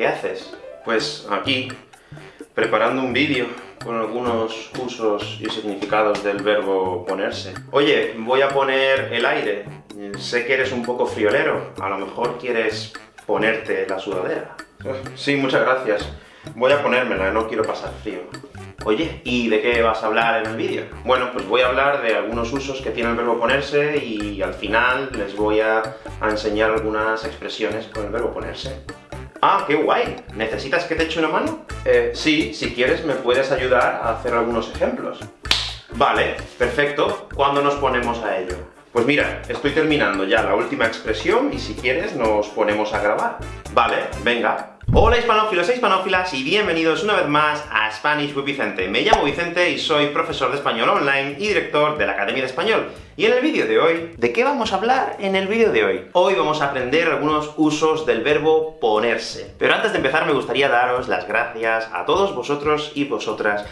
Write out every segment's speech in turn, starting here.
¿qué haces? Pues aquí, preparando un vídeo con algunos usos y significados del verbo ponerse. Oye, voy a poner el aire. Sé que eres un poco friolero, a lo mejor quieres ponerte la sudadera. Sí, muchas gracias. Voy a ponérmela, no quiero pasar frío. Oye, ¿y de qué vas a hablar en el vídeo? Bueno, pues voy a hablar de algunos usos que tiene el verbo ponerse, y al final les voy a, enseñar algunas expresiones con el verbo ponerse. ¡Ah, qué guay! ¿Necesitas que te eche una mano? Eh, sí, si quieres me puedes ayudar a hacer algunos ejemplos. Vale, perfecto. ¿Cuándo nos ponemos a ello? Pues mira, estoy terminando ya la última expresión, y si quieres nos ponemos a grabar. Vale, venga. Hola hispanófilos e hispanófilas, y bienvenidos una vez más a Spanish with Vicente. Me llamo Vicente y soy profesor de español online y director de la Academia de Español. Y en el vídeo de hoy, ¿de qué vamos a hablar en el vídeo de hoy? Hoy vamos a aprender algunos usos del verbo ponerse. Pero antes de empezar me gustaría daros las gracias a todos vosotros y vosotras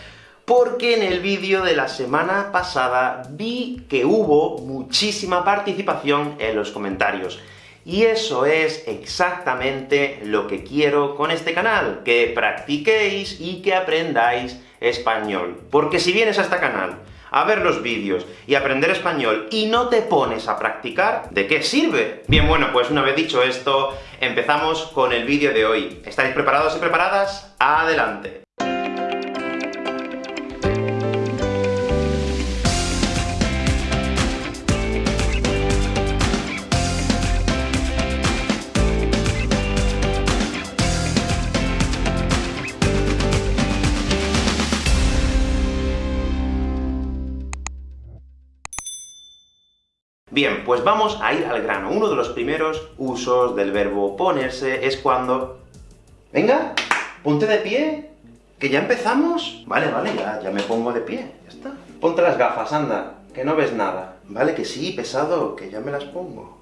porque en el vídeo de la semana pasada vi que hubo muchísima participación en los comentarios. Y eso es exactamente lo que quiero con este canal, que practiquéis y que aprendáis español. Porque si vienes a este canal a ver los vídeos y aprender español, y no te pones a practicar, ¿de qué sirve? Bien, bueno, pues una vez dicho esto, empezamos con el vídeo de hoy. ¿Estáis preparados y preparadas? ¡Adelante! Bien, pues vamos a ir al grano. Uno de los primeros usos del verbo ponerse es cuando... ¡Venga! ¡Ponte de pie! ¿Que ya empezamos? Vale, vale, ya, ya me pongo de pie, ya está. Ponte las gafas, anda, que no ves nada. Vale, que sí, pesado, que ya me las pongo.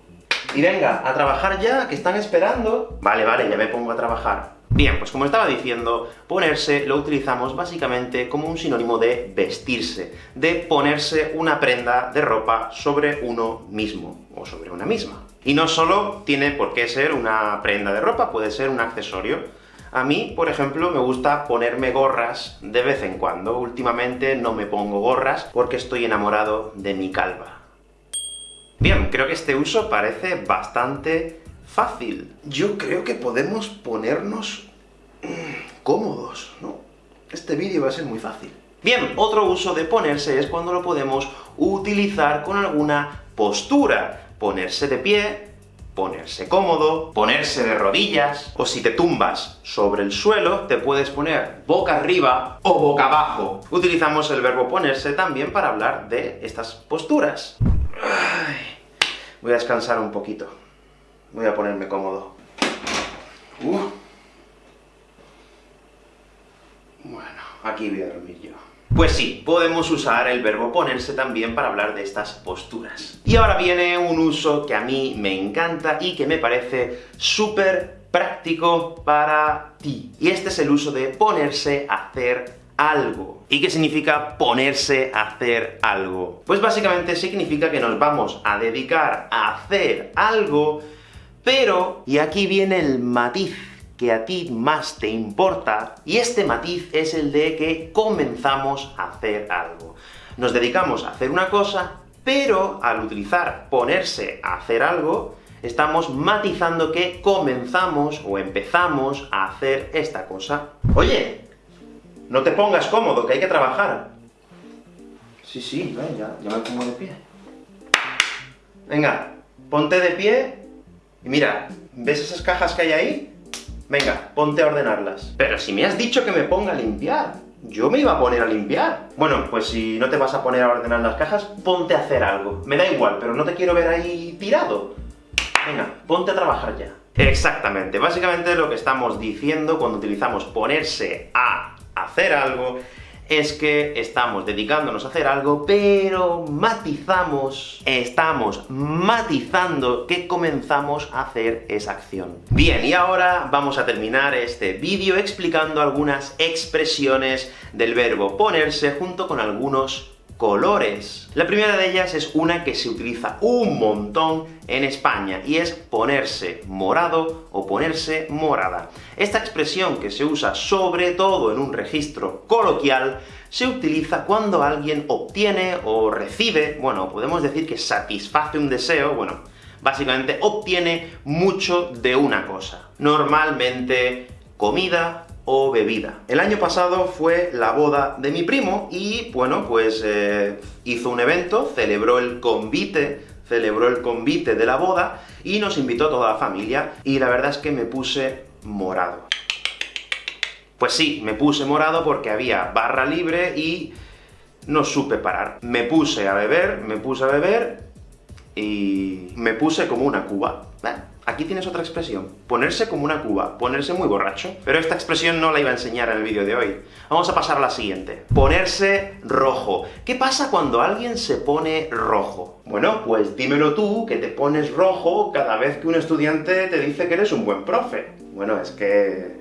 Y venga, a trabajar ya, que están esperando. Vale, vale, ya me pongo a trabajar. Bien, pues como estaba diciendo, ponerse lo utilizamos básicamente como un sinónimo de vestirse, de ponerse una prenda de ropa sobre uno mismo, o sobre una misma. Y no solo tiene por qué ser una prenda de ropa, puede ser un accesorio. A mí, por ejemplo, me gusta ponerme gorras de vez en cuando. Últimamente no me pongo gorras porque estoy enamorado de mi calva. Bien, creo que este uso parece bastante fácil. Yo creo que podemos ponernos cómodos, ¿no? Este vídeo va a ser muy fácil. Bien, otro uso de ponerse es cuando lo podemos utilizar con alguna postura. Ponerse de pie, ponerse cómodo, ponerse de rodillas, o si te tumbas sobre el suelo, te puedes poner boca arriba o boca abajo. Utilizamos el verbo ponerse también para hablar de estas posturas. voy a descansar un poquito. Voy a ponerme cómodo. Uh. Bueno, aquí voy a dormir yo. Pues sí, podemos usar el verbo ponerse también para hablar de estas posturas. Y ahora viene un uso que a mí me encanta y que me parece súper práctico para ti. Y este es el uso de ponerse a hacer algo. ¿Y qué significa ponerse a hacer algo? Pues básicamente significa que nos vamos a dedicar a hacer algo pero, y aquí viene el matiz que a ti más te importa, y este matiz es el de que comenzamos a hacer algo. Nos dedicamos a hacer una cosa, pero al utilizar ponerse a hacer algo, estamos matizando que comenzamos o empezamos a hacer esta cosa. Oye, no te pongas cómodo, que hay que trabajar. Sí, sí, ya, ya me pongo de pie. Venga, ponte de pie y mira, ¿ves esas cajas que hay ahí? Venga, ponte a ordenarlas. Pero si me has dicho que me ponga a limpiar. Yo me iba a poner a limpiar. Bueno, pues si no te vas a poner a ordenar las cajas, ponte a hacer algo. Me da igual, pero no te quiero ver ahí tirado. Venga, ponte a trabajar ya. Exactamente. Básicamente lo que estamos diciendo cuando utilizamos ponerse a hacer algo es que estamos dedicándonos a hacer algo, pero matizamos, estamos matizando que comenzamos a hacer esa acción. Bien, y ahora vamos a terminar este vídeo explicando algunas expresiones del verbo ponerse, junto con algunos colores. La primera de ellas es una que se utiliza un montón en España, y es ponerse morado o ponerse morada. Esta expresión, que se usa sobre todo en un registro coloquial, se utiliza cuando alguien obtiene o recibe, bueno, podemos decir que satisface un deseo, bueno, básicamente obtiene mucho de una cosa. Normalmente comida, o bebida. El año pasado fue la boda de mi primo, y bueno, pues eh, hizo un evento, celebró el convite, celebró el convite de la boda, y nos invitó a toda la familia, y la verdad es que me puse morado. Pues sí, me puse morado porque había barra libre y no supe parar. Me puse a beber, me puse a beber, y me puse como una cuba. Aquí tienes otra expresión, ponerse como una cuba, ponerse muy borracho. Pero esta expresión no la iba a enseñar en el vídeo de hoy. Vamos a pasar a la siguiente. Ponerse rojo. ¿Qué pasa cuando alguien se pone rojo? Bueno, pues dímelo tú, que te pones rojo cada vez que un estudiante te dice que eres un buen profe. Bueno, es que...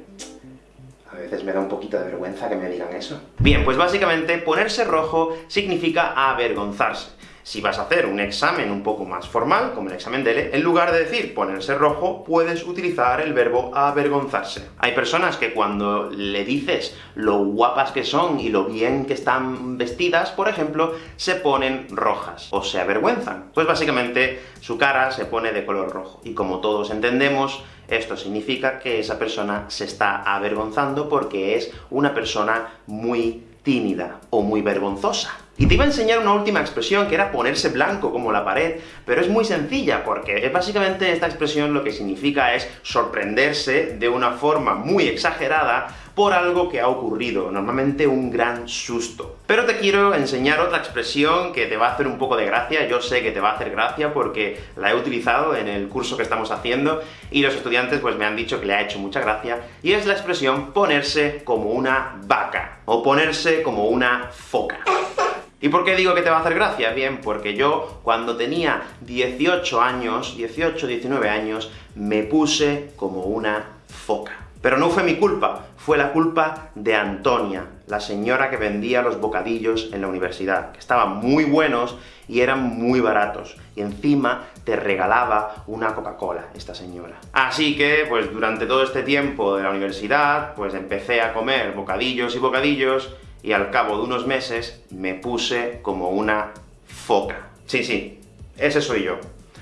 A veces me da un poquito de vergüenza que me digan eso. Bien, pues básicamente, ponerse rojo significa avergonzarse si vas a hacer un examen un poco más formal, como el examen DELE, en lugar de decir ponerse rojo, puedes utilizar el verbo avergonzarse. Hay personas que cuando le dices lo guapas que son y lo bien que están vestidas, por ejemplo, se ponen rojas, o se avergüenzan. Pues básicamente, su cara se pone de color rojo. Y como todos entendemos, esto significa que esa persona se está avergonzando porque es una persona muy tímida o muy vergonzosa. Y te iba a enseñar una última expresión, que era ponerse blanco como la pared, pero es muy sencilla, porque básicamente esta expresión lo que significa es sorprenderse de una forma muy exagerada por algo que ha ocurrido, normalmente un gran susto. Pero te quiero enseñar otra expresión que te va a hacer un poco de gracia, yo sé que te va a hacer gracia porque la he utilizado en el curso que estamos haciendo, y los estudiantes pues me han dicho que le ha hecho mucha gracia, y es la expresión ponerse como una vaca, o ponerse como una foca. ¿Y por qué digo que te va a hacer gracia? Bien, porque yo, cuando tenía 18 años, 18, 19 años, me puse como una foca. Pero no fue mi culpa, fue la culpa de Antonia, la señora que vendía los bocadillos en la universidad, que estaban muy buenos y eran muy baratos, y encima te regalaba una Coca-Cola, esta señora. Así que, pues durante todo este tiempo de la universidad, pues empecé a comer bocadillos y bocadillos, y al cabo de unos meses me puse como una foca. Sí, sí, ese soy yo.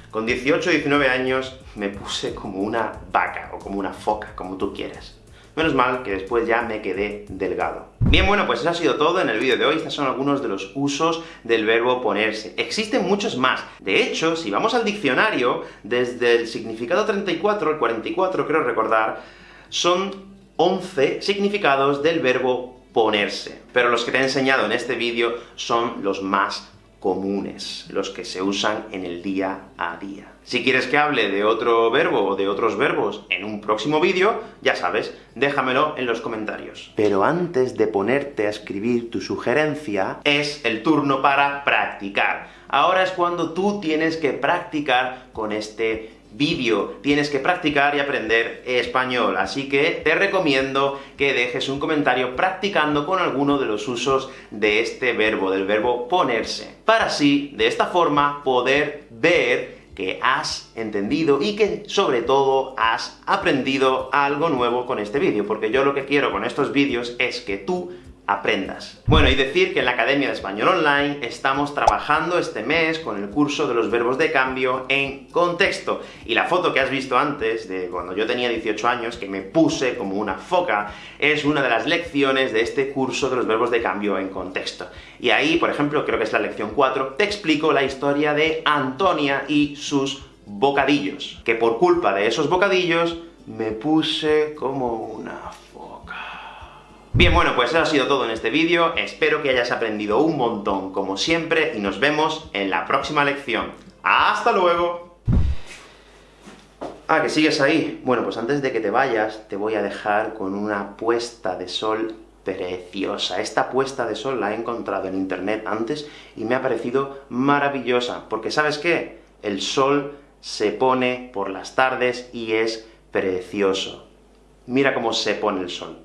Con 18 19 años me puse como una vaca, o como una foca, como tú quieras. Menos mal que después ya me quedé delgado. Bien, bueno, pues eso ha sido todo en el vídeo de hoy. Estos son algunos de los usos del verbo ponerse. Existen muchos más. De hecho, si vamos al diccionario, desde el significado 34 al 44, creo recordar, son 11 significados del verbo ponerse. Pero los que te he enseñado en este vídeo son los más comunes, los que se usan en el día a día. Si quieres que hable de otro verbo o de otros verbos en un próximo vídeo, ya sabes, déjamelo en los comentarios. Pero antes de ponerte a escribir tu sugerencia, es el turno para practicar. Ahora es cuando tú tienes que practicar con este vídeo. Tienes que practicar y aprender español, así que te recomiendo que dejes un comentario practicando con alguno de los usos de este verbo, del verbo ponerse, para así, de esta forma, poder ver que has entendido y que, sobre todo, has aprendido algo nuevo con este vídeo, porque yo lo que quiero con estos vídeos es que tú aprendas. Bueno, y decir que en la Academia de Español Online estamos trabajando este mes con el curso de los verbos de cambio en contexto. Y la foto que has visto antes, de cuando yo tenía 18 años, que me puse como una foca, es una de las lecciones de este curso de los verbos de cambio en contexto. Y ahí, por ejemplo, creo que es la lección 4, te explico la historia de Antonia y sus bocadillos, que por culpa de esos bocadillos me puse como una Bien, bueno, pues eso ha sido todo en este vídeo, espero que hayas aprendido un montón, como siempre, y nos vemos en la próxima lección. ¡Hasta luego! Ah, que sigues ahí. Bueno, pues antes de que te vayas, te voy a dejar con una puesta de sol preciosa. Esta puesta de sol la he encontrado en internet antes, y me ha parecido maravillosa, porque ¿sabes qué? El sol se pone por las tardes y es precioso. Mira cómo se pone el sol.